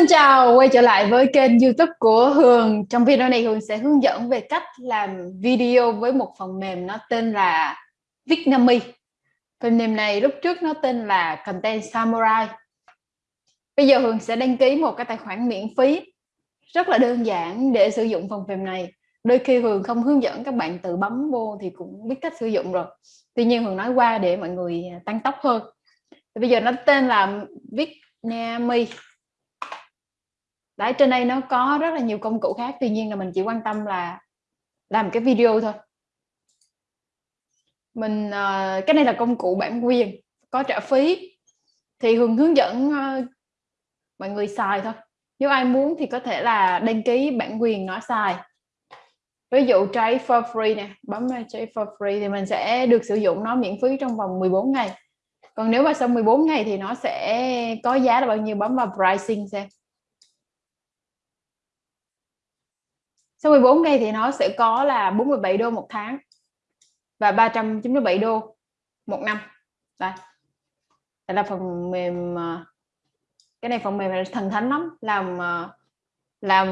Xin chào, quay trở lại với kênh youtube của Hường. Trong video này Hường sẽ hướng dẫn về cách làm video với một phần mềm nó tên là Vicnami Phần mềm này lúc trước nó tên là Content Samurai. Bây giờ Hường sẽ đăng ký một cái tài khoản miễn phí. Rất là đơn giản để sử dụng phần mềm này. Đôi khi Hường không hướng dẫn các bạn tự bấm vô thì cũng biết cách sử dụng rồi. Tuy nhiên Hường nói qua để mọi người tăng tốc hơn. Bây giờ nó tên là Vicnami đấy trên đây nó có rất là nhiều công cụ khác tuy nhiên là mình chỉ quan tâm là làm cái video thôi. Mình uh, cái này là công cụ bản quyền có trả phí. Thì hường hướng dẫn uh, mọi người xài thôi. Nếu ai muốn thì có thể là đăng ký bản quyền nó xài. Ví dụ try for free nè bấm try for free thì mình sẽ được sử dụng nó miễn phí trong vòng 14 ngày. Còn nếu mà sau 14 ngày thì nó sẽ có giá là bao nhiêu bấm vào pricing xem. Sau 14 ngày thì nó sẽ có là 47 đô một tháng và 397 đô một năm. Đây. Đây là phần mềm ờ, cái này phần mềm là thần thánh lắm, làm ờ, làm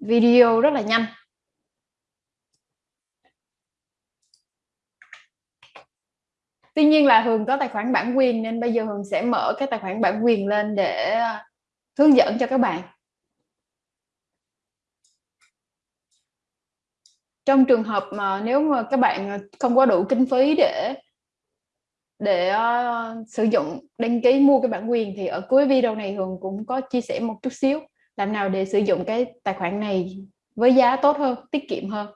video rất là nhanh. Tuy nhiên là Hường có tài khoản bản quyền nên bây giờ Hường sẽ mở cái tài khoản bản quyền lên để ờ, hướng dẫn cho các bạn. Trong trường hợp mà nếu mà các bạn không có đủ kinh phí để để uh, sử dụng đăng ký mua cái bản quyền thì ở cuối video này Hường cũng có chia sẻ một chút xíu. Làm nào để sử dụng cái tài khoản này với giá tốt hơn tiết kiệm hơn.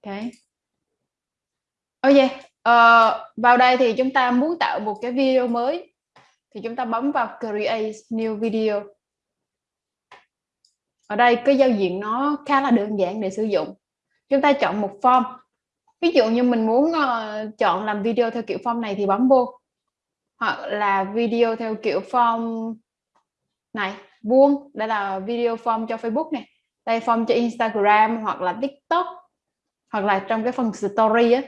Ok ok uh, vào đây thì chúng ta muốn tạo một cái video mới. Thì chúng ta bấm vào create new video. Ở đây cái giao diện nó khá là đơn giản để sử dụng chúng ta chọn một form. Ví dụ như mình muốn uh, chọn làm video theo kiểu form này thì bấm vô. Hoặc là video theo kiểu form này vuông. Đây là video form cho Facebook này đây form cho Instagram hoặc là TikTok hoặc là trong cái phần story á.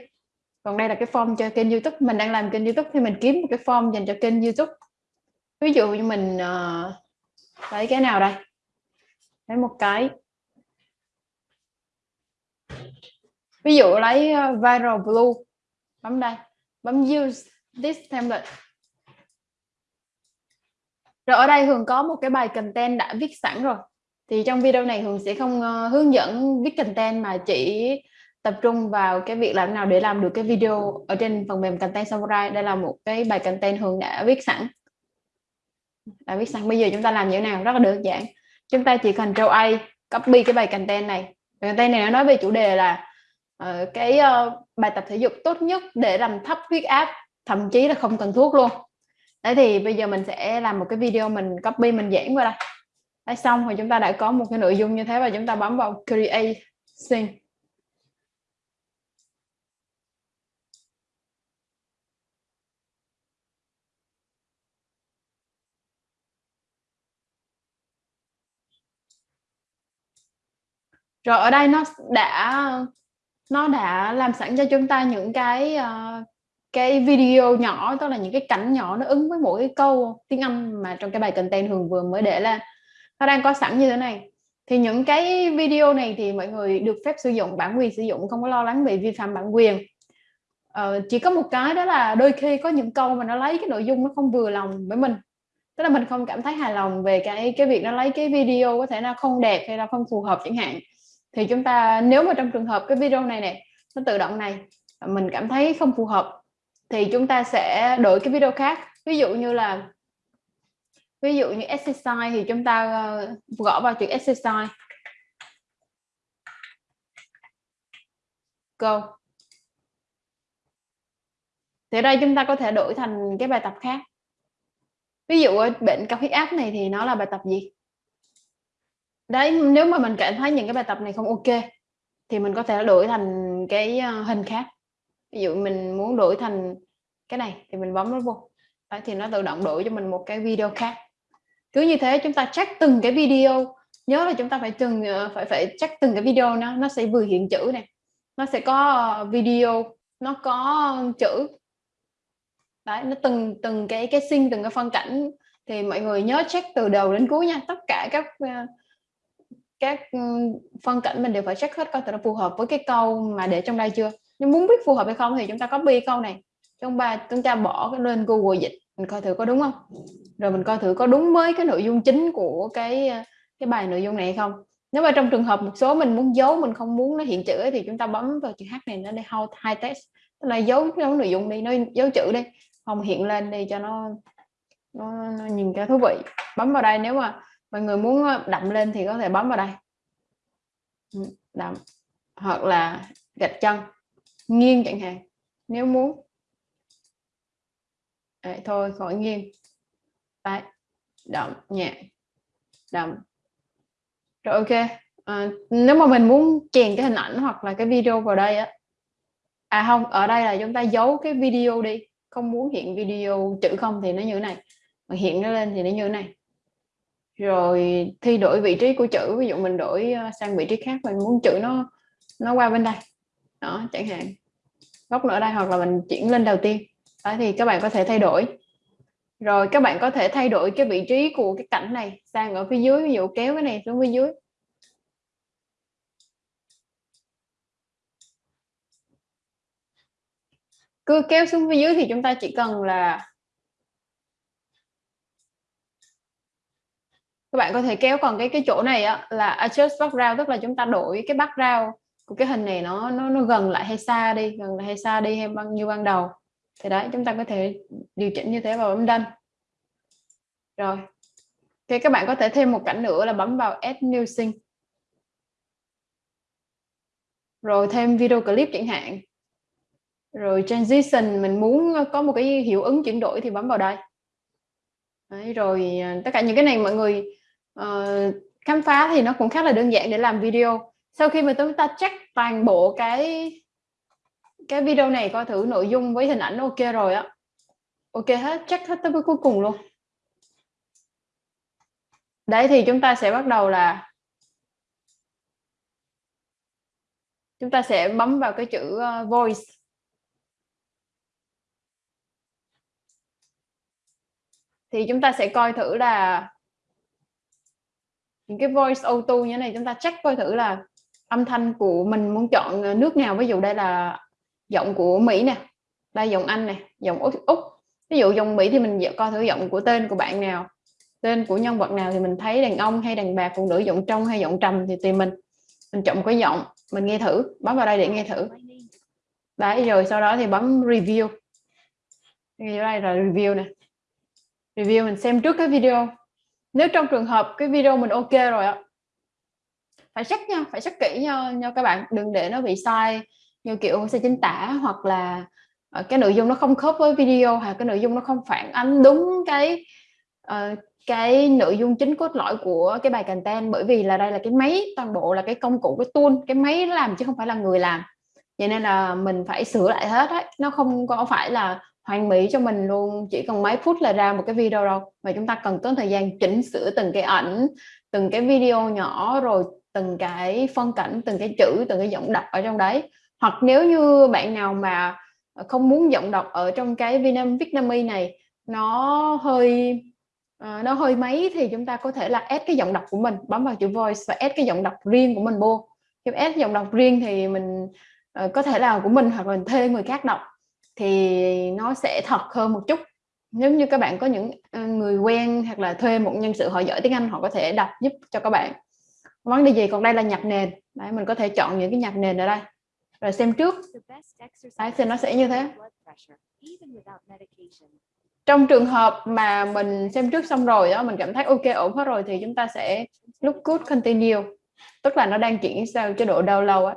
Còn đây là cái form cho kênh YouTube. Mình đang làm kênh YouTube thì mình kiếm một cái form dành cho kênh YouTube. Ví dụ như mình uh, lấy cái nào đây? Lấy một cái. Ví dụ lấy ờ, viral blue, bấm đây, bấm use this template. Rồi ở đây Hường có một cái bài content đã viết sẵn rồi. Thì trong video này Hường sẽ không ờ, hướng dẫn viết content mà chỉ tập trung vào cái việc làm nào để làm được cái video ở trên phần mềm content samurai. Đây là một cái bài content Hường đã viết sẵn. Đã viết sẵn. Bây giờ chúng ta làm như thế nào? Rất là đơn giản. Chúng ta chỉ cần Ctrl A copy cái bài content này. Bài content này nó nói về chủ đề là uh, cái uh, bài tập thể dục tốt nhất để làm thấp huyết áp thậm chí là không cần thuốc luôn. Đấy thì bây giờ mình sẽ làm một cái video mình copy mình giảng qua đây. Đấy xong rồi chúng ta đã có một cái nội dung như thế và chúng ta bấm vào create scene rồi ở đây nó đã nó đã làm sẵn cho chúng ta những cái uh, cái video nhỏ tức là những cái cảnh nhỏ nó ứng với mỗi cái câu tiếng Anh mà trong cái bài content Hường vừa mới để lên. Nó đang có sẵn như thế này. Thì những cái video này thì mọi người được phép sử dụng bản quyền sử dụng không có lo lắng bị vi phạm bản quyền. Ờ, chỉ có một cái đó là đôi khi có những câu mà nó lấy cái nội dung nó không vừa lòng với mình. Tức là mình không cảm thấy hài lòng về cái cái việc nó lấy cái video có thể là không đẹp hay là không phù hợp chẳng hạn thì chúng ta, nếu mà trong trường hợp cái video này nè, nó tự động này à, mình cảm thấy không phù hợp, thì chúng ta sẽ đổi cái video khác. Ví dụ như là, ví dụ như exercise thì chúng ta ờ, gõ vào chữ exercise. Go. Thì đây chúng ta có thể đổi thành cái bài tập khác. Ví dụ bệnh cao huyết áp này thì nó là bài tập gì? Đấy nếu mà mình cảm thấy những cái bài tập này không ok thì mình có thể đổi thành cái ờ, hình khác. Ví dụ mình muốn đổi thành cái này thì mình bấm nó vô. Đấy, thì nó tự động đổi cho mình một cái video khác. Cứ như thế chúng ta check từng cái video. Nhớ là chúng ta phải từng ờ, phải phải check từng cái video nó nó sẽ vừa hiện chữ này nó sẽ có ờ, video nó có chữ. Đấy nó từng từng cái cái sinh từng cái phân cảnh. Thì mọi người nhớ check từ đầu đến cuối nha. Tất cả các các ừ, phân cảnh mình đều phải check hết coi nó phù hợp với cái câu mà để trong đây chưa. Nhưng muốn biết phù hợp hay không thì chúng ta copy câu này. Trong bài chúng ta bỏ cái lên Google dịch mình coi thử có đúng không? Rồi mình coi thử có đúng với cái nội dung chính của cái ờ, cái bài nội dung này hay không. Nếu mà trong trường hợp một số mình muốn giấu mình không muốn nó hiện chữ ấy, thì chúng ta bấm vào chữ h này nó đây hold high text. Tức là giấu giấu nội dung đi nó giấu chữ đi. Không hiện lên đi cho nó nó, nó nhìn cho thú vị. Bấm vào đây nếu mà mọi người muốn ờ, đậm lên thì có thể bấm vào đây. Ừ, đậm. Hoặc là gạch chân. Nghiêng chẳng hạn. Nếu muốn. Đấy, thôi khỏi nghiêng. Đấy đậm nhẹ đậm. Rồi ok. À, nếu mà mình muốn chèn cái hình ảnh hoặc là cái video vào đây á. À không ở đây là chúng ta giấu cái video đi. Không muốn hiện video chữ không thì nó như thế này. Mà hiện nó lên thì nó như thế này rồi thi đổi vị trí của chữ, ví dụ mình đổi ờ, sang vị trí khác, mình muốn chữ nó nó qua bên đây. Đó, chẳng hạn. Góc nữa đây hoặc là mình chuyển lên đầu tiên. Đó, thì các bạn có thể thay đổi. Rồi các bạn có thể thay đổi cái vị trí của cái cảnh này sang ở phía dưới, ví dụ kéo cái này xuống phía dưới. Cứ kéo xuống phía dưới thì chúng ta chỉ cần là các bạn có thể kéo còn cái cái chỗ này á, là adjust background tức là chúng ta đổi cái background của cái hình này nó nó nó gần lại hay xa đi gần lại hay xa đi hay bao nhiêu ban đầu. Thì đấy chúng ta có thể điều chỉnh như thế và bấm đăng. Rồi. Thì các bạn có thể thêm một cảnh nữa là bấm vào add new scene rồi thêm video clip chẳng hạn. Rồi transition mình muốn có một cái hiệu ứng chuyển đổi thì bấm vào đây. Đấy, rồi à, tất cả những cái này mọi người uh, khám phá thì nó cũng khá là đơn giản để làm video. Sau khi mà chúng ta check toàn bộ cái cái video này coi thử nội dung với hình ảnh ok rồi á. Ok hết check hết tới cuối cùng luôn. Đấy thì chúng ta sẽ bắt đầu là chúng ta sẽ bấm vào cái chữ uh, voice. Thì chúng ta sẽ coi thử là những cái voice auto như thế này chúng ta check coi thử là âm thanh của mình muốn chọn nước nào. Ví dụ đây là giọng của Mỹ nè đây giọng Anh nè giọng Úc, Úc. Ví dụ giọng Mỹ thì mình coi thử giọng của tên của bạn nào tên của nhân vật nào thì mình thấy đàn ông hay đàn bà phụ nữ giọng trong hay giọng trầm thì tùy mình. Mình chọn cái giọng mình nghe thử bấm vào đây để nghe thử. Đấy rồi sau đó thì bấm review. Đây là review nè. Review mình xem trước cái video nếu trong trường hợp cái video mình ok rồi ạ phải check nha phải check kỹ nha, nha các bạn đừng để nó bị sai như kiểu sai chính tả hoặc là ờ, cái nội dung nó không khớp với video hoặc cái nội dung nó không phản ánh đúng cái uh, cái nội dung chính cốt lõi của cái bài content. Bởi vì là đây là cái máy toàn bộ là cái công cụ cái tool cái máy làm chứ không phải là người làm. Vậy nên là mình phải sửa lại hết đấy nó không có phải là hoàn mỹ cho mình luôn chỉ cần mấy phút là ra một cái video đâu. Mà chúng ta cần tốn thời gian chỉnh sửa từng cái ảnh từng cái video nhỏ rồi từng cái phân cảnh từng cái chữ từng cái giọng đọc ở trong đấy. Hoặc nếu như bạn nào mà không muốn giọng đọc ở trong cái Vietnam Vietnamese này nó hơi uh, nó hơi mấy thì chúng ta có thể là add cái giọng đọc của mình bấm vào chữ voice và add cái giọng đọc riêng của mình vô. Khi add giọng đọc riêng thì mình uh, có thể là của mình hoặc là mình thuê người khác đọc thì nó sẽ thật hơn một chút. Nếu như các bạn có những người quen hoặc là thuê một nhân sự họ giỏi tiếng Anh họ có thể đọc giúp cho các bạn. Vấn đề gì? Còn đây là nhạc nền. Đấy mình có thể chọn những cái nhạc nền ở đây. Rồi xem trước. Đấy thì nó sẽ như thế. trong trường hợp mà mình xem trước xong rồi đó mình cảm thấy ok ổn hết rồi thì chúng ta sẽ lúc good continue. Tức là nó đang chuyển sang chế độ download á.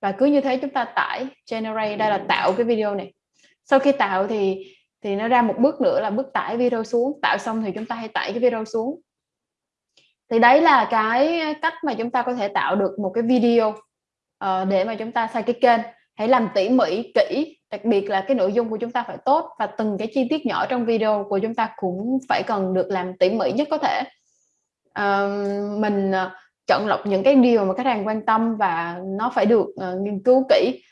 Và cứ như thế chúng ta tải generate đây là tạo cái video này sau khi tạo thì thì nó ra một bước nữa là bước tải video xuống. Tạo xong thì chúng ta hãy tải cái video xuống. Thì đấy là cái cách mà chúng ta có thể tạo được một cái video uh, để mà chúng ta xây cái kênh. Hãy làm tỉ mỉ kỹ đặc biệt là cái nội dung của chúng ta phải tốt và từng cái chi tiết nhỏ trong video của chúng ta cũng phải cần được làm tỉ mỉ nhất có thể. Uh, mình uh, chọn lọc những cái điều mà khách hàng quan tâm và nó phải được uh, nghiên cứu kỹ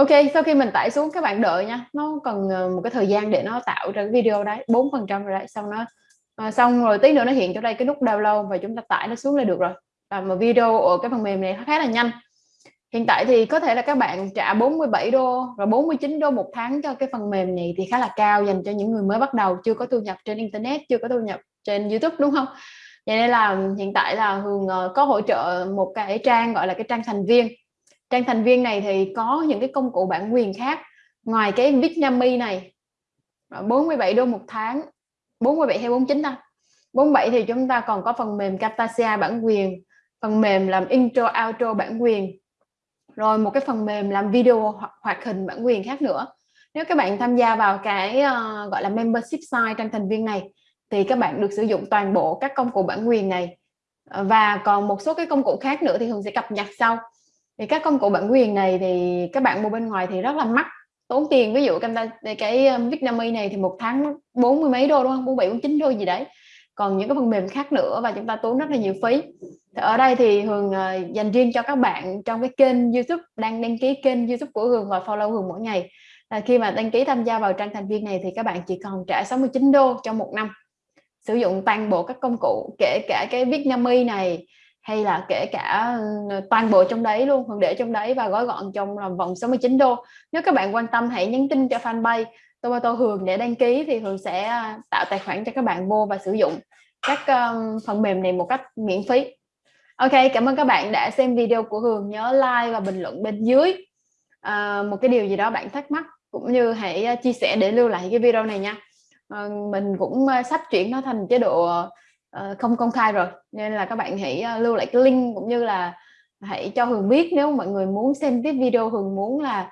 ok sau khi mình tải xuống các bạn đợi nha. Nó cần ờ, một cái thời gian để nó tạo ra cái video đấy bốn phần trăm rồi đấy xong nó à, xong rồi tí nữa nó hiện cho đây cái nút download và chúng ta tải nó xuống là được rồi. Và mà video ở cái phần mềm này khá là nhanh. Hiện tại thì có thể là các bạn trả 47 đô và 49 đô một tháng cho cái phần mềm này thì khá là cao dành cho những người mới bắt đầu chưa có thu nhập trên internet chưa có thu nhập trên youtube đúng không? Vậy nên là hiện tại là hường ờ, có hỗ trợ một cái trang gọi là cái trang thành viên trang thành viên này thì có những cái công cụ bản quyền khác. Ngoài cái Vietnami này à, 47 đô một tháng 47 hay 49 ta? 47 thì chúng ta còn có phần mềm Camtasia bản quyền phần mềm làm intro outro bản quyền rồi một cái phần mềm làm video hoặc hoạt hình bản quyền khác nữa. Nếu các bạn tham gia vào cái uh, gọi là membership site trang thành viên này thì các bạn được sử dụng toàn bộ các công cụ bản quyền này. Và còn một số cái công cụ khác nữa thì Hường sẽ cập nhật sau thì các công cụ bản quyền này thì các bạn mua bên ngoài thì rất là mắc. Tốn tiền ví dụ cái cái um, Vietnamese này thì một tháng bốn mươi mấy đô đúng không? Bốn bảy bốn chín đô gì đấy. Còn những cái phần mềm khác nữa và chúng ta tốn rất là nhiều phí. Thì ở đây thì Hường ờ, dành riêng cho các bạn trong cái kênh YouTube đang đăng ký kênh YouTube của Hường và follow Hường mỗi ngày. À, khi mà đăng ký tham gia vào trang thành viên này thì các bạn chỉ còn trả 69 đô trong một năm. Sử dụng toàn bộ các công cụ kể cả cái Vietnamese này hay là kể cả ờ, toàn bộ trong đấy luôn Hường để trong đấy và gói gọn trong vòng 69 đô. Nếu các bạn quan tâm hãy nhắn tin cho fanpage Tomato Hường để đăng ký thì Hường sẽ à, tạo tài khoản cho các bạn vô và sử dụng các um, phần mềm này một cách miễn phí. Ok cảm ơn các bạn đã xem video của Hường. Nhớ like và bình luận bên dưới. À, một cái điều gì đó bạn thắc mắc cũng như hãy à, chia sẻ để lưu lại cái video này nha. À, mình cũng à, sắp chuyển nó thành chế độ uh, không công khai rồi. Nên là các bạn hãy ờ, lưu lại cái link cũng như là hãy cho Hường biết nếu mọi người muốn xem tiếp video Hường muốn là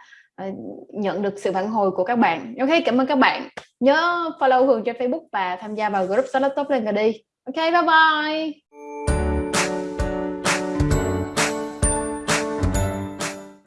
uh, nhận được sự phản hồi của các bạn. Ok cảm ơn các bạn. Nhớ follow Hường trên Facebook và tham gia vào group Startup Top lên đi ok bye bye.